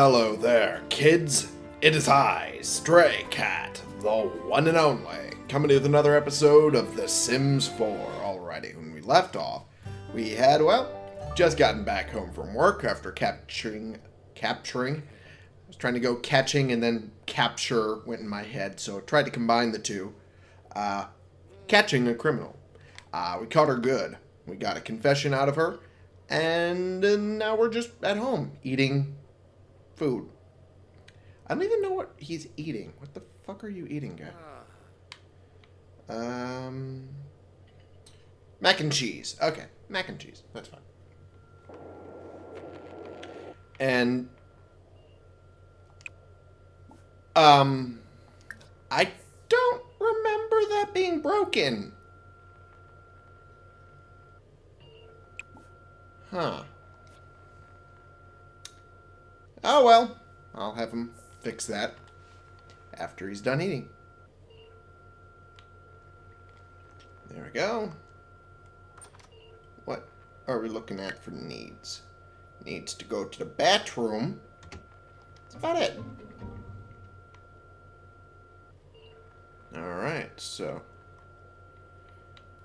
Hello there, kids. It is I, Stray Cat, the one and only, coming with another episode of The Sims 4. Alrighty, when we left off, we had, well, just gotten back home from work after capturing, capturing, I was trying to go catching and then capture went in my head, so I tried to combine the two. Uh, catching a criminal. Uh, we caught her good. We got a confession out of her, and uh, now we're just at home eating food. I don't even know what he's eating. What the fuck are you eating, guy? Um, mac and cheese. Okay, mac and cheese. That's fine. And um, I don't remember that being broken. Huh. Oh well, I'll have him fix that after he's done eating. There we go. What are we looking at for needs? Needs to go to the bathroom. That's about it. Alright, so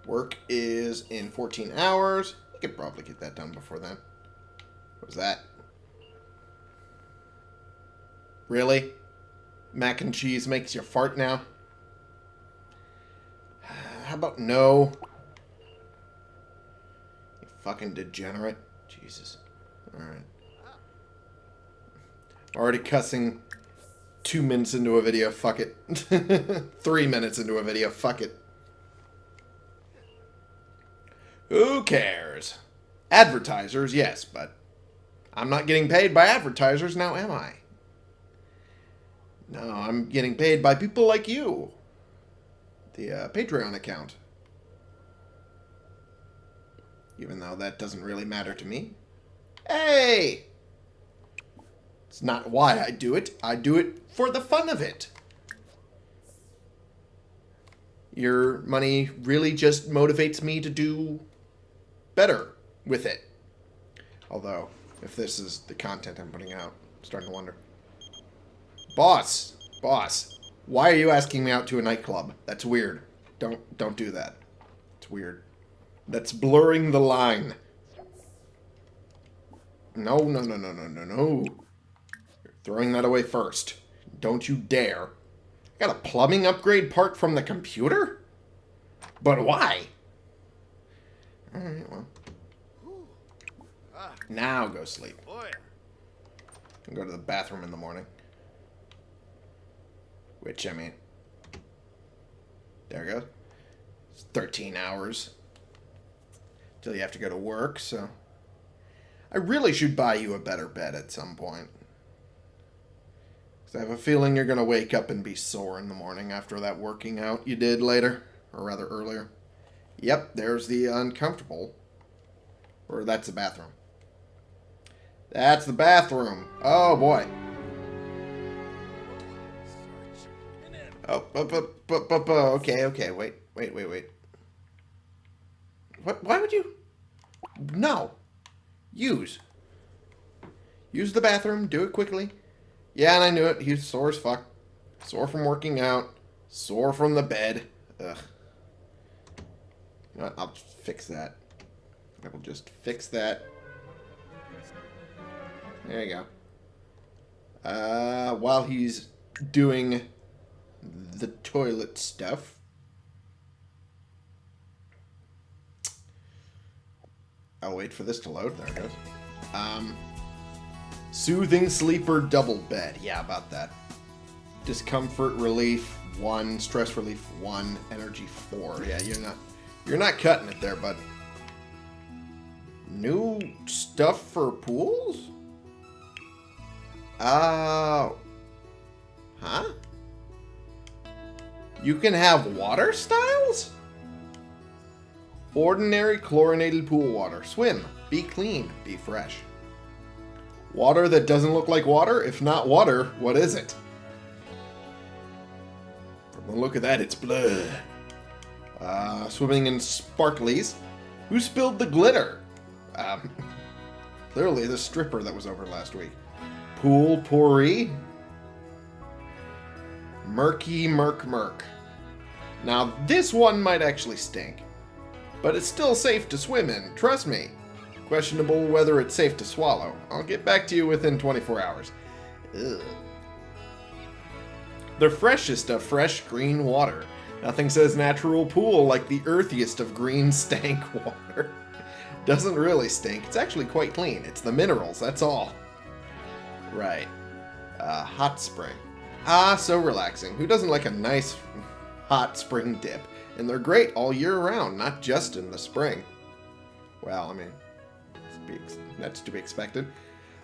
work is in 14 hours. You could probably get that done before then. What was that? Really? Mac and cheese makes you fart now? How about no? You fucking degenerate. Jesus. Alright. Already cussing two minutes into a video. Fuck it. Three minutes into a video. Fuck it. Who cares? Advertisers, yes, but I'm not getting paid by advertisers now, am I? No, I'm getting paid by people like you. The uh, Patreon account. Even though that doesn't really matter to me. Hey! It's not why I do it. I do it for the fun of it. Your money really just motivates me to do better with it. Although, if this is the content I'm putting out, I'm starting to wonder. Boss, boss, why are you asking me out to a nightclub? That's weird. Don't don't do that. It's weird. That's blurring the line. No, no, no, no, no, no, no. You're throwing that away first. Don't you dare. I got a plumbing upgrade part from the computer? But why? Alright, well. Now go sleep. And go to the bathroom in the morning. Which, I mean, there goes. It's 13 hours till you have to go to work, so I really should buy you a better bed at some point. Because I have a feeling you're going to wake up and be sore in the morning after that working out you did later, or rather earlier. Yep, there's the uncomfortable. Or that's the bathroom. That's the bathroom. Oh, boy. Oh, okay, okay, wait, wait, wait, wait. What, why would you? No. Use. Use the bathroom, do it quickly. Yeah, and I knew it, he's sore as fuck. Sore from working out. Sore from the bed. Ugh. You know I'll fix that. I will just fix that. There you go. Uh, while he's doing the toilet stuff. I'll wait for this to load. There it goes. Um, soothing sleeper double bed. Yeah, about that. Discomfort relief one, stress relief one, energy four. Yeah, you're not you're not cutting it there, but new stuff for pools. Uh, huh? You can have water styles? Ordinary chlorinated pool water. Swim. Be clean. Be fresh. Water that doesn't look like water? If not water, what is it? From the look of that, it's blood. Uh, swimming in sparklies. Who spilled the glitter? Um, clearly the stripper that was over last week. Pool Pourri. Murky Murk Murk. Now, this one might actually stink. But it's still safe to swim in, trust me. Questionable whether it's safe to swallow. I'll get back to you within 24 hours. Ugh. The freshest of fresh green water. Nothing says natural pool like the earthiest of green stank water. Doesn't really stink. It's actually quite clean. It's the minerals, that's all. Right. Uh, hot spring. Ah, so relaxing. Who doesn't like a nice hot spring dip? And they're great all year round, not just in the spring. Well, I mean, that's to be expected.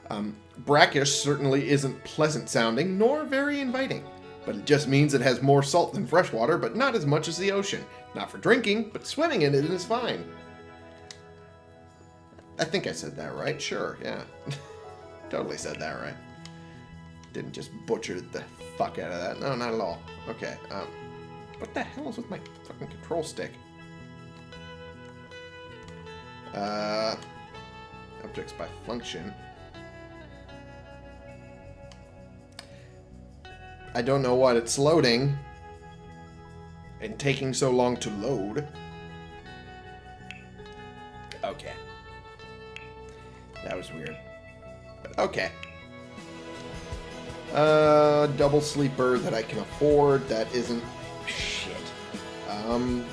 Um, brackish certainly isn't pleasant sounding, nor very inviting. But it just means it has more salt than freshwater, but not as much as the ocean. Not for drinking, but swimming in it is fine. I think I said that right. Sure, yeah. totally said that right. Didn't just butcher the fuck out of that. No, not at all. Okay, um... What the hell is with my fucking control stick? Uh... Objects by function. I don't know what it's loading. And taking so long to load. Okay. That was weird. But okay. Uh, double sleeper that I can afford. That isn't... Um...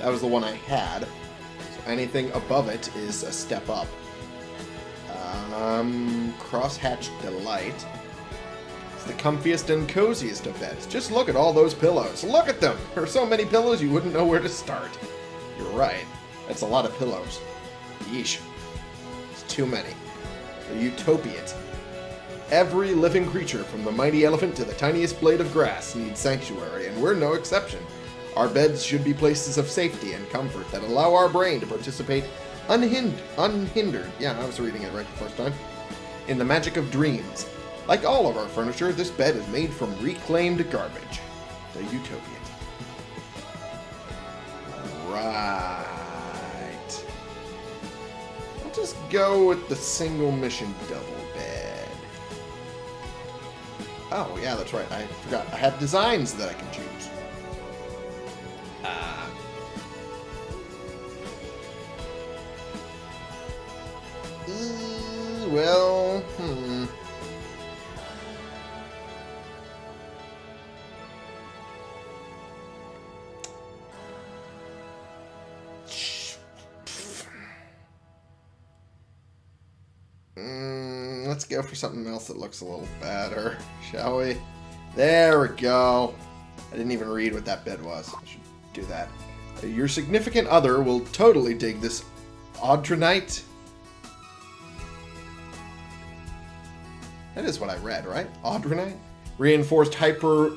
That was the one I had. So anything above it is a step up. Um, Crosshatch Delight. It's the comfiest and coziest of beds. Just look at all those pillows. Look at them! There are so many pillows you wouldn't know where to start. You're right. That's a lot of pillows. Yeesh. It's too many. They're utopians. Every living creature, from the mighty elephant to the tiniest blade of grass, needs sanctuary, and we're no exception. Our beds should be places of safety and comfort that allow our brain to participate unhind unhindered, yeah, I was reading it right the first time, in the magic of dreams. Like all of our furniture, this bed is made from reclaimed garbage. The Utopian. Right. I'll just go with the single mission double. Oh, yeah, that's right. I forgot. I have designs that I can choose. Uh, uh, well, go for something else that looks a little better, shall we? There we go. I didn't even read what that bit was. I should do that. Your significant other will totally dig this Audronite. That is what I read, right? Audronite? Reinforced hyper...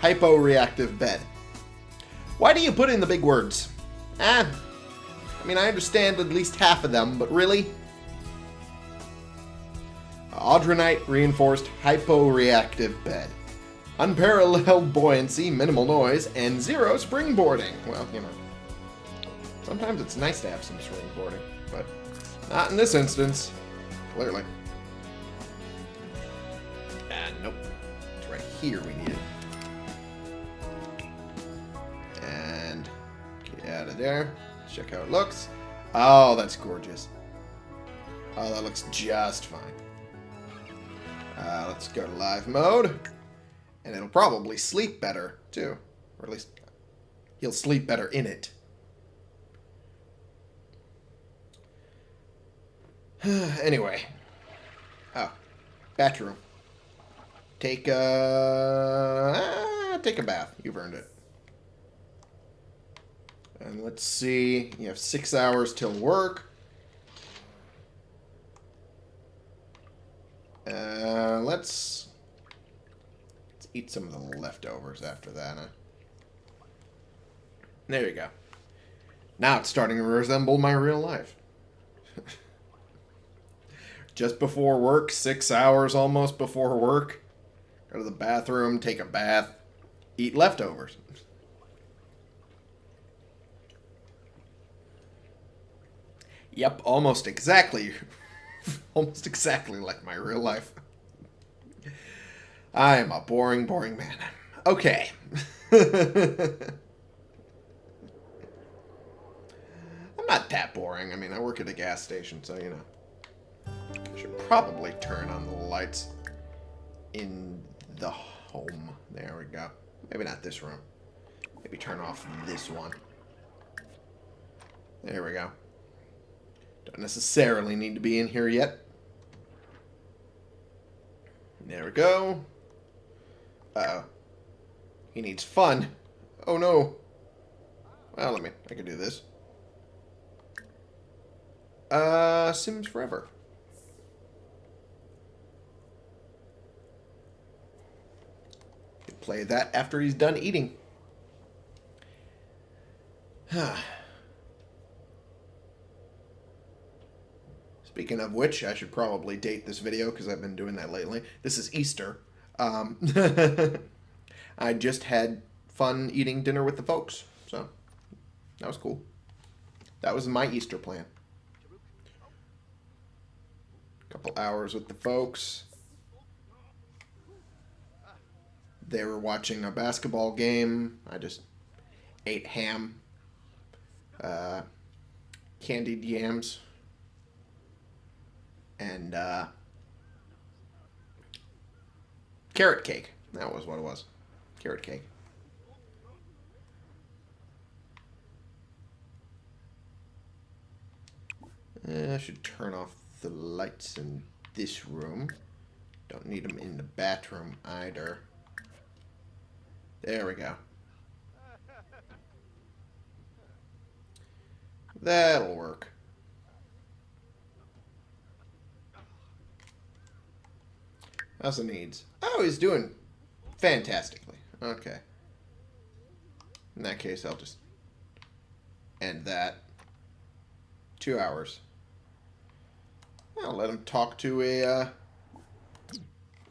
Hypo-reactive bed. Why do you put in the big words? Ah, I mean, I understand at least half of them, but really? Audronite reinforced hypo-reactive bed. Unparalleled buoyancy, minimal noise, and zero springboarding. Well, you know, sometimes it's nice to have some springboarding, but not in this instance, clearly. Ah, nope. It's right here we need it. And get out of there. Check how it looks. Oh, that's gorgeous. Oh, that looks just fine. Uh, let's go to live mode. And it'll probably sleep better, too. Or at least he'll sleep better in it. anyway. Oh. Bathroom. Take a... Ah, take a bath. You've earned it. And let's see. You have six hours till work. Uh, let's, let's eat some of the leftovers after that. Huh? There you go. Now it's starting to resemble my real life. Just before work, six hours almost before work. Go to the bathroom, take a bath, eat leftovers. Yep, almost exactly Almost exactly like my real life. I am a boring, boring man. Okay. I'm not that boring. I mean, I work at a gas station, so, you know. I should probably turn on the lights in the home. There we go. Maybe not this room. Maybe turn off this one. There we go. Don't necessarily need to be in here yet. There we go. Uh-oh. He needs fun. Oh no. Well, let me... I can do this. Uh, Sims Forever. Play that after he's done eating. Speaking of which, I should probably date this video because I've been doing that lately. This is Easter. Um, I just had fun eating dinner with the folks, so that was cool. That was my Easter plan. A Couple hours with the folks. They were watching a basketball game. I just ate ham, uh, candied yams, and uh, carrot cake. That was what it was. Carrot cake. Uh, I should turn off the lights in this room. Don't need them in the bathroom either. There we go. That'll work. How's the needs? Oh, he's doing fantastically. Okay. In that case, I'll just end that. Two hours. I'll let him talk to a uh,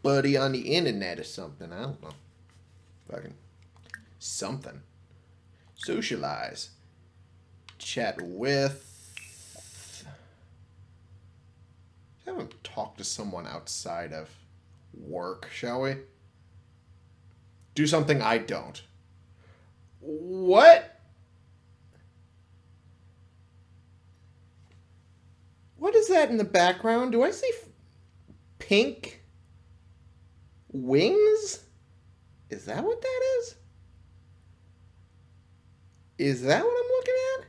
buddy on the internet or something. I don't know. Fucking something. Socialize. Chat with. Have him talk to someone outside of work, shall we? Do something I don't. What? What is that in the background? Do I see pink wings? Is that what that is? Is that what I'm looking at?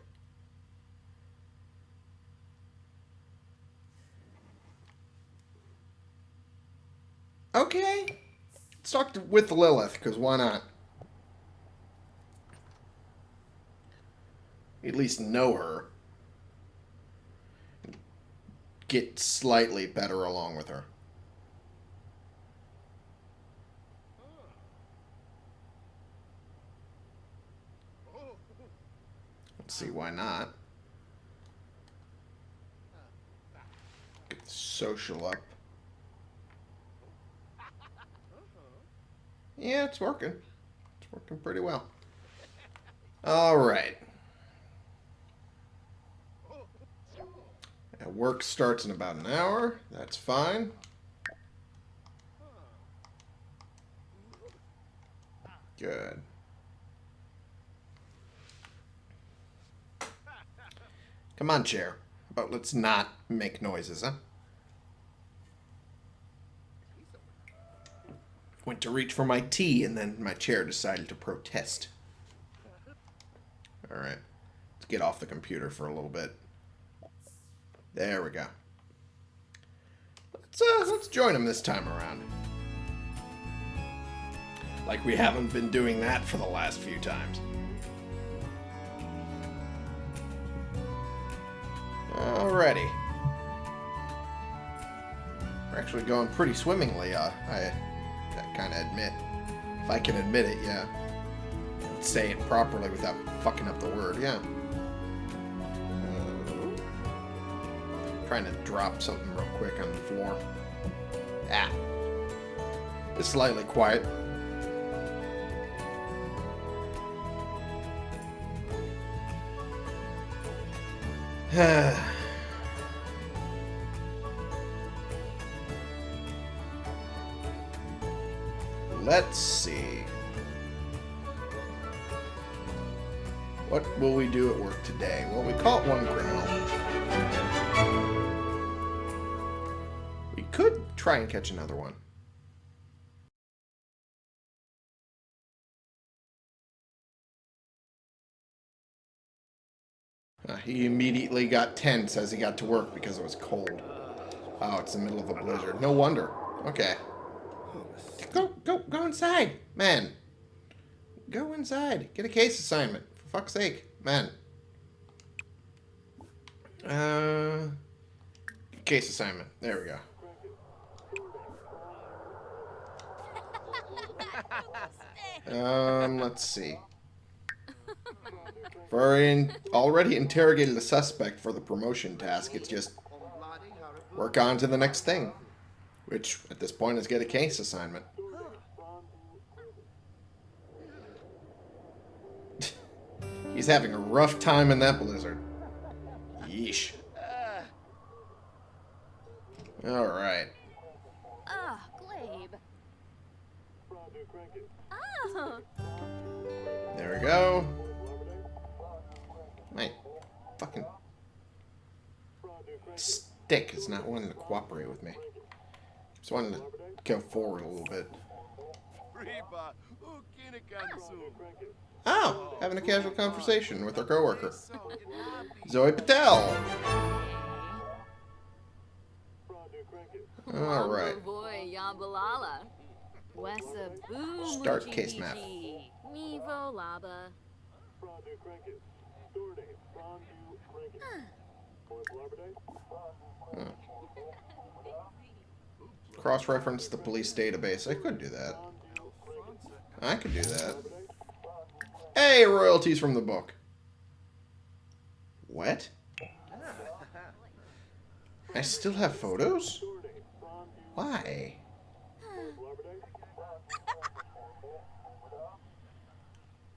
Okay. To, with Lilith, because why not? At least know her. Get slightly better along with her. Let's see why not. Get the social up. Yeah, it's working. It's working pretty well. All right. work starts in about an hour. That's fine. Good. Come on, chair. But let's not make noises, huh? Went to reach for my tea, and then my chair decided to protest. Alright. Let's get off the computer for a little bit. There we go. Let's, uh, let's join him this time around. Like we haven't been doing that for the last few times. Alrighty. We're actually going pretty swimmingly, uh, I, kind of admit. If I can admit it, yeah. Say it properly without fucking up the word, yeah. Uh, trying to drop something real quick on the floor. Ah. It's slightly quiet. let's see. What will we do at work today? Well, we caught one criminal. We could try and catch another one. Uh, he immediately got tense as he got to work because it was cold. Oh, it's the middle of a blizzard. No wonder. Okay. Go, go, go inside, man. Go inside. Get a case assignment. For fuck's sake, man. Uh, case assignment. There we go. Um, let's see. Already interrogated the suspect for the promotion task, it's just work on to the next thing. Which, at this point, is get a case assignment. He's having a rough time in that blizzard. Yeesh. Alright. Ah, Glabe. Ah, There we go. My fucking stick is not wanting to cooperate with me. Just wanted to go forward a little bit. Oh, having a casual conversation with our coworker. Zoe Patel. All right. Start case map. Cross-reference the police database. I could do that. I could do that. Hey, royalties from the book. What? I still have photos? Why?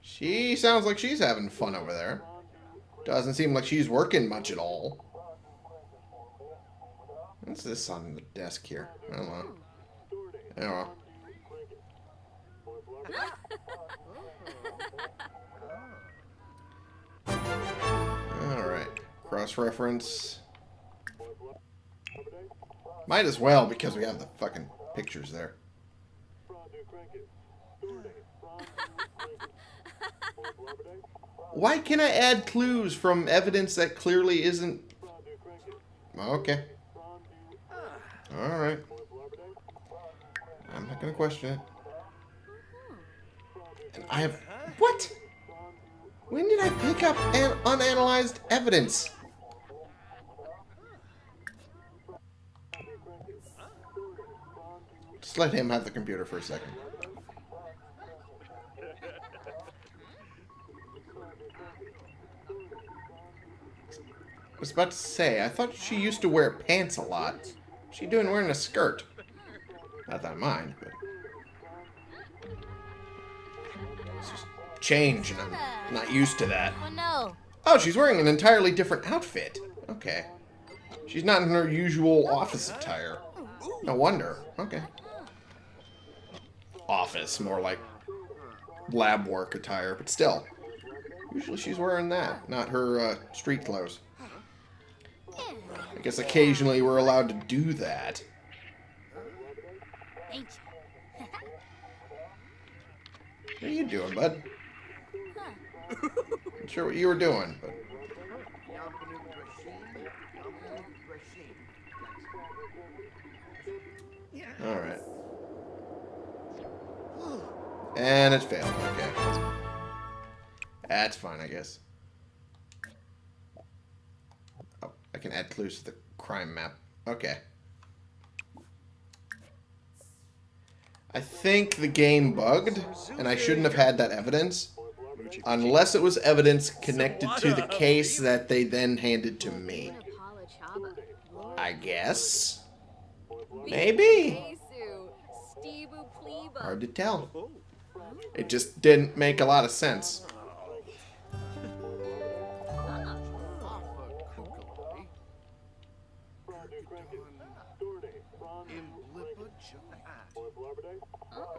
She sounds like she's having fun over there. Doesn't seem like she's working much at all. What's this on the desk here? Oh, I don't oh, know. Yeah. Alright. Cross-reference. Might as well, because we have the fucking pictures there. Why can I add clues from evidence that clearly isn't... Okay. Alright. I'm not to question it. And I have... What? When did I pick up an unanalyzed evidence? Just let him have the computer for a second. I was about to say, I thought she used to wear pants a lot. What's she doing wearing a skirt? Not that I mind, but... It's just change, and I'm not used to that. Oh no. Oh, she's wearing an entirely different outfit. Okay. She's not in her usual office attire. No wonder. Okay. Office, more like lab work attire, but still. Usually she's wearing that, not her uh, street clothes. I guess occasionally we're allowed to do that. Ain't you? What are you doing, bud? Not sure what you were doing, but... Alright. And it failed, okay. That's fine, I guess. Oh, I can add clues to the crime map. Okay. I think the game bugged, and I shouldn't have had that evidence. Unless it was evidence connected to the case that they then handed to me. I guess. Maybe. Hard to tell. It just didn't make a lot of sense.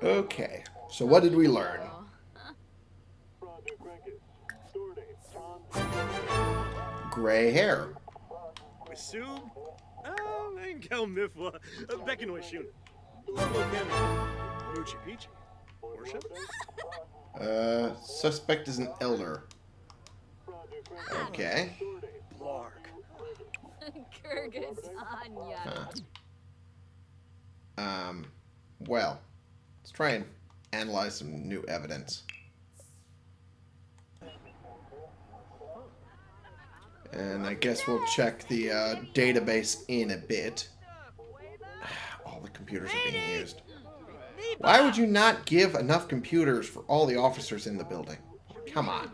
Okay, so what did we learn? Gray hair. Wisub? Engel Mifwa, Beckanoy Shun. Logo Ken. Moochie Peachy. Worship? Uh, suspect is an elder. Okay. Blark. Kyrgyzstania. Huh. Um, well, let's try and analyze some new evidence. And I guess we'll check the uh, database in a bit. All the computers are being used. Why would you not give enough computers for all the officers in the building? Come on.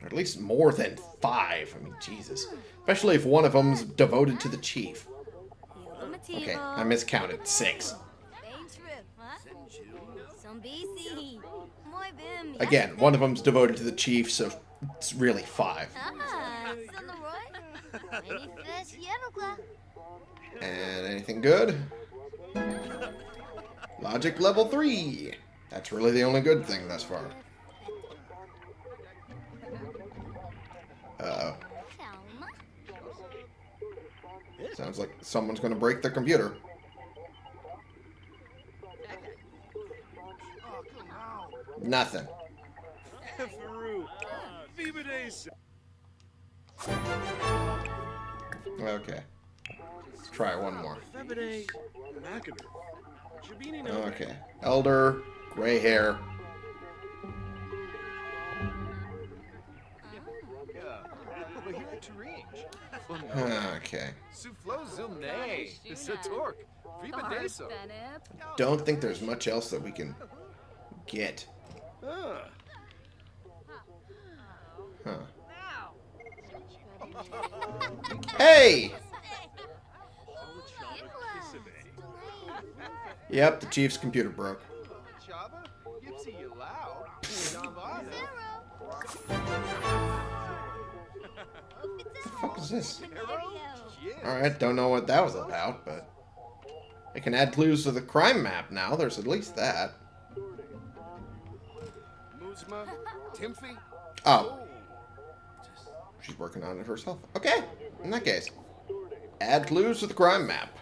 Or at least more than five. I mean, Jesus. Especially if one of them's devoted to the chief. Okay, I miscounted. Six. Some BC. Muy bem. Again, one of them's devoted to the chief, so it's really five. Ah, Sonoroy. Any fish Yenogla. And anything good? Logic level three. That's really the only good thing thus far. Uh-oh. Calma. Sounds like someone's gonna break their computer. Nothing. Faru. Viva Days. Okay. Let's try one more. Febide. Macabre. Jabini no. Okay. Elder, gray hair. Okay. Don't think there's much else that we can get. Huh. Hey! Yep, the chief's computer broke. Fuck is this? Yeah. Alright, don't know what that was about, but... I can add clues to the crime map now. There's at least that. Muzma, Timfy. Oh, she's working on it herself. Okay, in that case. Add clues to the crime map.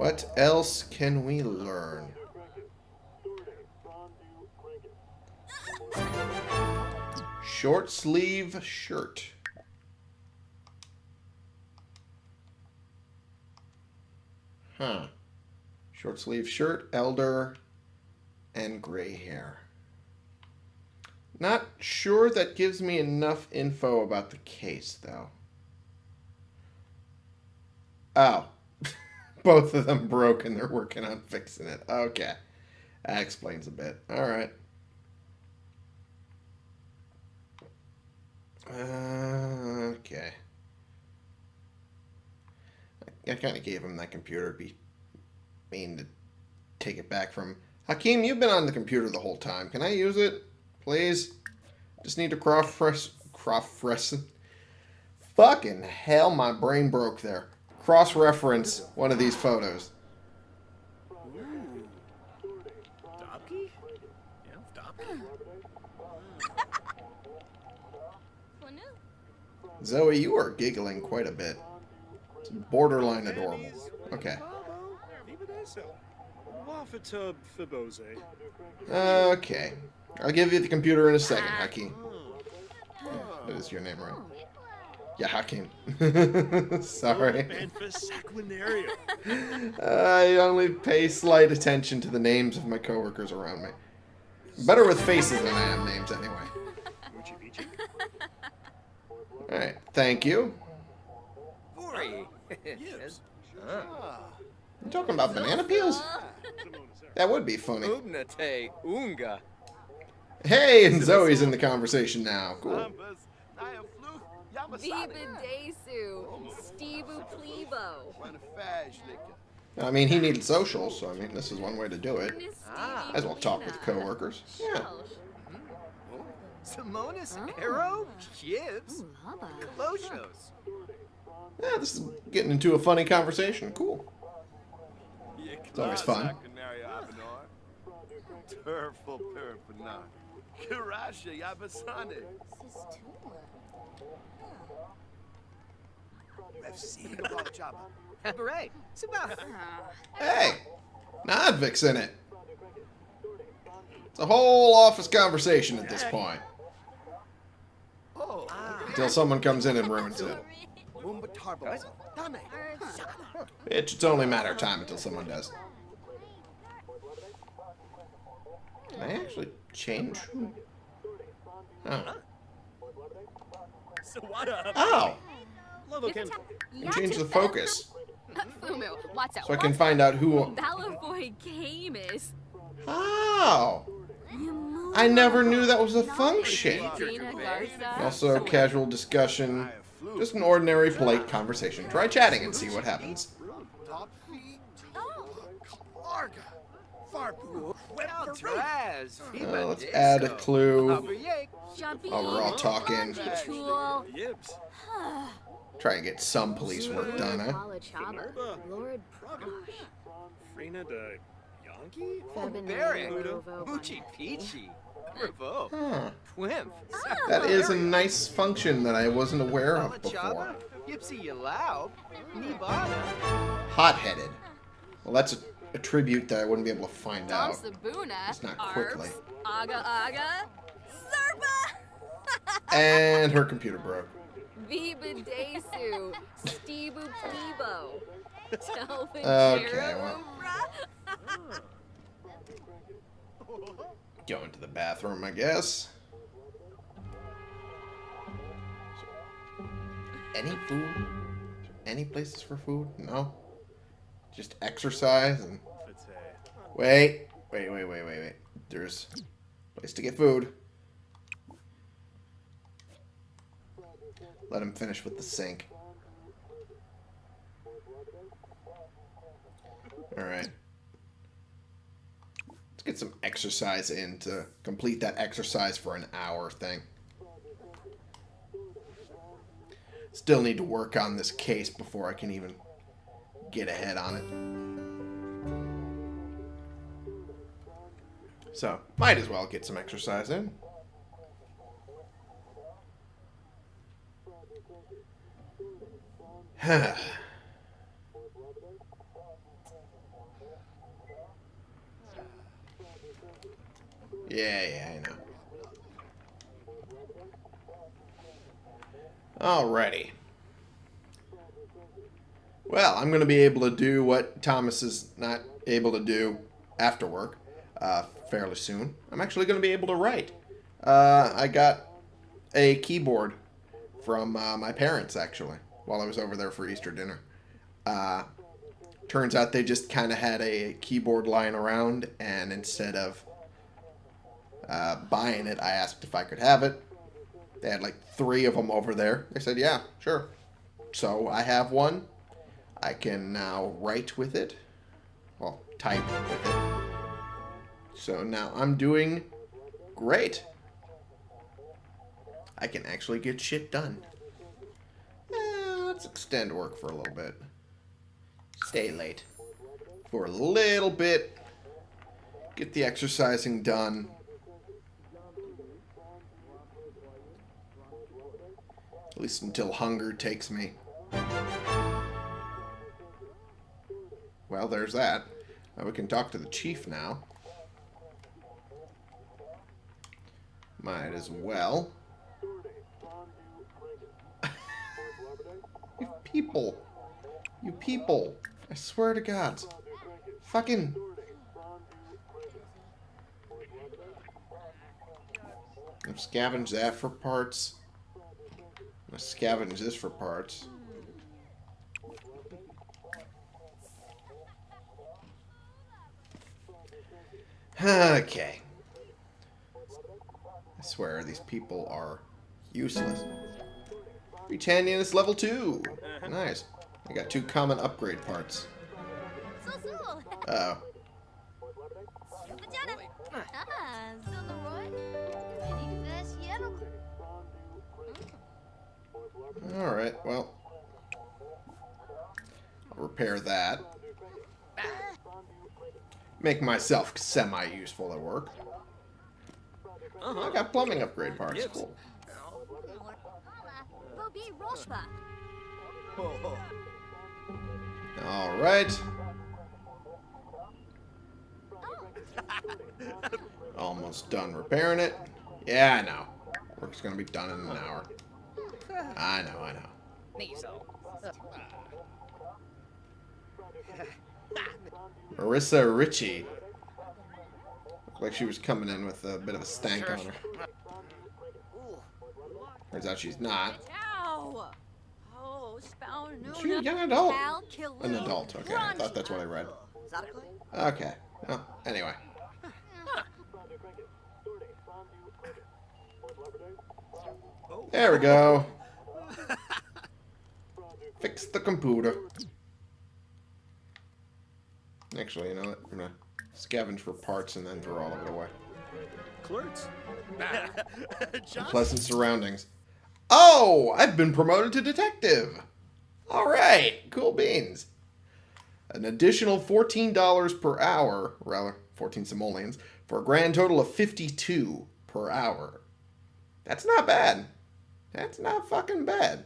What else can we learn? Short sleeve shirt. Huh. Short sleeve shirt, elder, and gray hair. Not sure that gives me enough info about the case, though. Oh. Both of them broke and they're working on fixing it. Okay. That explains a bit. Alright. Uh, okay. I kind of gave him that computer. Be mean to take it back from Hakeem. You've been on the computer the whole time. Can I use it, please? Just need to cross fresh, cross fresh. Fucking hell, my brain broke there. Cross reference one of these photos. Dobke? Yeah, Dobke. Zoe, you are giggling quite a bit. It's borderline adorable. Okay. Okay. I'll give you the computer in a second, Hakeem. That is your name, right? Yeah, Hakeem. Sorry. I only pay slight attention to the names of my coworkers around me. Better with faces than I am names, anyway. Alright, thank you. Bori. Yes. Ah. You talking about banana peels? That would be funny. Ubnate Hey, and Zoe's in the conversation now. Cool. I mean, he needed social, so I mean, this is one way to do it. Ah. Might as well talk with coworkers. Yeah. Simonis, Oh. Arrow, Gibbs, Ooh, hubba. Kaloshos. Yeah, this is getting into a funny conversation. Cool. It's always fun. Turful Perpana. Kirasha Yabasane. Beret. Sabah. Hey! Nodvik's in it. It's a whole office conversation at this point. Oh. Until someone comes in and ruins it. It's only a matter of time until someone does. Can I actually change? who- Oh. So what up? Oh! Love him. And change the focus. Fumu, what's up? So I can find out who... Balavoy Camus. Oh! I never knew that was a function. Also, casual discussion. Just an ordinary, polite conversation. Try chatting and see what happens. Uh, let's add a clue. While we're all talking. Try and get some police work done, huh? Huh. That is a nice function that I wasn't aware of before. Hot-headed. Well, that's a, a tribute that I wouldn't be able to find Tom out. Sabuna. Just not quickly. Aga Aga. And her computer broke. Viva Desu. Stebu Plebo. Okay, well. Go into the bathroom, I guess. Any food? Any places for food? No. Just exercise and wait, wait, wait, wait, wait, wait. There's a place to get food. Let him finish with the sink. All right. Let's get some exercise in to complete that exercise for an hour thing. Still need to work on this case before I can even get ahead on it. So, might as well get some exercise in. Yeah, yeah, I know. Alrighty. Well, I'm going to be able to do what Thomas is not able to do after work uh, fairly soon. I'm actually going to be able to write. Uh, I got a keyboard from uh, my parents, actually, while I was over there for Easter dinner. Uh, turns out they just kind of had a keyboard lying around, and instead of uh, buying it, I asked if I could have it. They had like three of them over there. They said, yeah, sure. So I have one. I can now write with it. Well, type with it. So now I'm doing great. I can actually get shit done. Eh, let's extend work for a little bit. Stay late. For a little bit. Get the exercising done. At least until hunger takes me. Well, there's that. Uh, we can talk to the chief now. Might as well. you people. You people. I swear to God. Fucking. I've scavenged that for parts. Gonna scavenge this for parts. okay. I swear, these people are useless. Britannia is level 2. Uh-huh. Nice. I got two common upgrade parts. Uh oh Alright, well. I'll repair that. Ah. Make myself semi-useful at work. Uh-huh. I got plumbing upgrade parts. Yes. Cool. Bobby Roshba. Alright. Almost done repairing it. Yeah, I know. Work's gonna be done in an hour. I know, I know. Marissa Ritchie. Looked like she was coming in with a bit of a stank on her. Turns out she's not. Ow. Oh, spound Is she a young adult? An adult, okay. I thought that's what I read. Okay. Well, anyway. There we go. Fix the computer. Actually, you know what? I'm gonna scavenge for parts and then throw all of it away. Clerks. Pleasant surroundings. Oh, I've been promoted to detective. All right, cool beans. An additional $14 per hour, rather, 14 simoleons, for a grand total of 52 per hour. That's not bad. That's not fucking bad.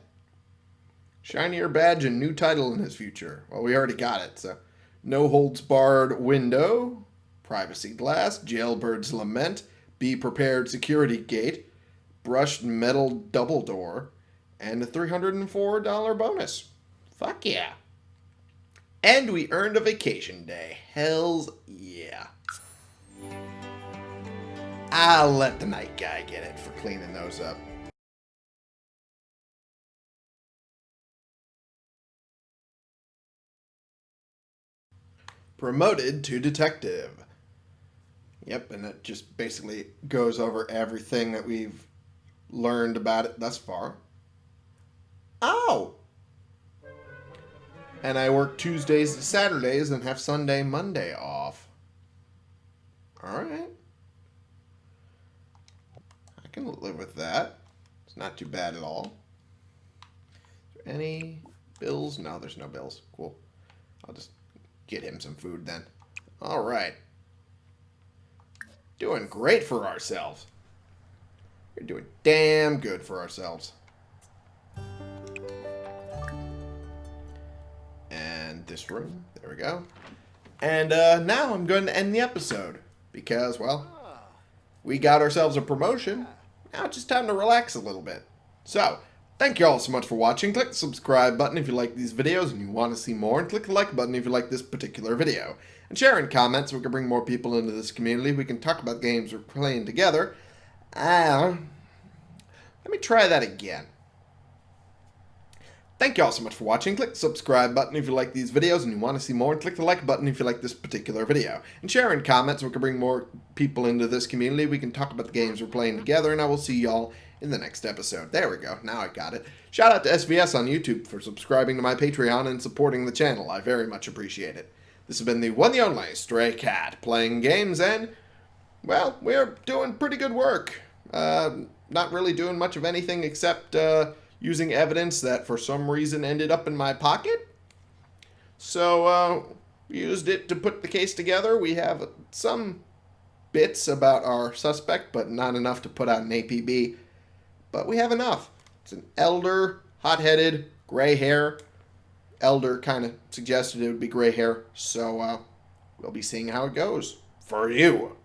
Shinier badge and new title in his future. Well, we already got it, so. No holds barred window, privacy glass, jailbird's lament, be prepared security gate, brushed metal double door, and a $304 bonus. Fuck yeah. And we earned a vacation day. Hells yeah. I'll let the night guy get it for cleaning those up. Promoted to detective. Yep, and it just basically goes over everything that we've learned about it thus far. Oh! And I work Tuesdays to Saturdays and have Sunday, Monday off. Alright. I can live with that. It's not too bad at all. Any bills? No, there's no bills. Cool. I'll just get him some food then. Alright. Doing great for ourselves. We're doing damn good for ourselves. And this room. There we go. And uh, now I'm going to end the episode. Because, well, we got ourselves a promotion. Now it's just time to relax a little bit. So, thank you all so much for watching. Click the subscribe button if you like these videos and you want to see more. And click the like button if you like this particular video. And share and comment so we can bring more people into this community. We can talk about games we're playing together. Uh, let me try that again. Thank you all so much for watching. Click the subscribe button if you like these videos and you want to see more. And click the like button if you like this particular video. And share and comment so we can bring more people into this community. We can talk about the games we're playing together. And I will see y'all in the next episode. There we go. Now I got it. Shout out to SVS on YouTube for subscribing to my Patreon and supporting the channel. I very much appreciate it. This has been the one the only Stray Cat playing games and, well, we're doing pretty good work. Uh, not really doing much of anything except uh, using evidence that for some reason ended up in my pocket. So, uh, used it to put the case together. We have some bits about our suspect, but not enough to put out an APB. But we have enough. It's an elder, hot-headed, gray hair. Elder kind of suggested it would be gray hair, so uh, we'll be seeing how it goes. For you.